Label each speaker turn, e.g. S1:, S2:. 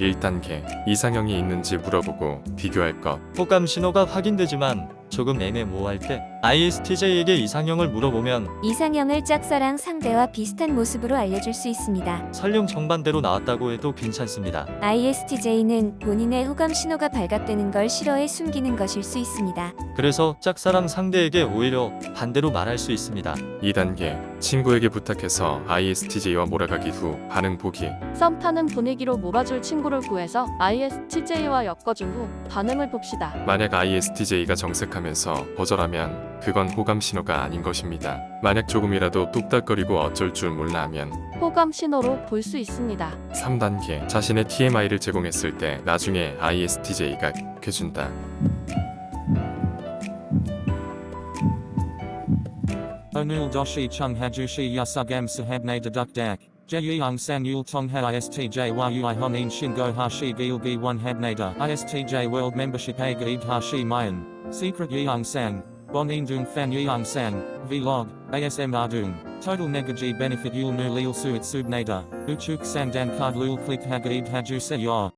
S1: 1단계 이상형이 있는지 물어보고 비교할 것.
S2: 호감 신호가 확인되지만 조금 애매모호할 때 ISTJ에게 이상형을 물어보면
S3: 이상형을 짝사랑 상대와 비슷한 모습으로 알려줄 수 있습니다.
S2: 설령 정반대로 나왔다고 해도 괜찮습니다.
S3: ISTJ는 본인의 호감 신호가 발각되는 걸 싫어해 숨기는 것일 수 있습니다.
S2: 그래서 짝사랑 상대에게 오히려 반대로 말할 수 있습니다.
S1: 2단계 친구에게 부탁해서 ISTJ와 몰아가기 후 반응 보기
S4: 썸 타는 분위기로 몰아줄 친구를 구해서 ISTJ와 엮어준 후 반응을 봅시다.
S1: 만약 ISTJ가 정색하면서 거절하면 그건 호감 신호가 아닌 것입니다. 만약 조금이라도 뚝딱거리고 어쩔 줄 몰라 하면
S4: 호감 신호로 볼 수 있습니다.
S1: 3단계 자신의 TMI를 제공했을 때 나중에 ISTJ가 해준다.
S5: Onul doshi chung hajushi yasugam sahabne deduk dak. Jeyung san yul tong ha istj yui honin shingo hashi gilgi one habnada. Istj world membership a gaid hashi mayan. Secret sang. Bonin dung fan yeung sang. Vlog. ASM ardung. Total negaji benefit yul nu lil suit subnada. Uchuk sang dan card lul click hagaid haju se.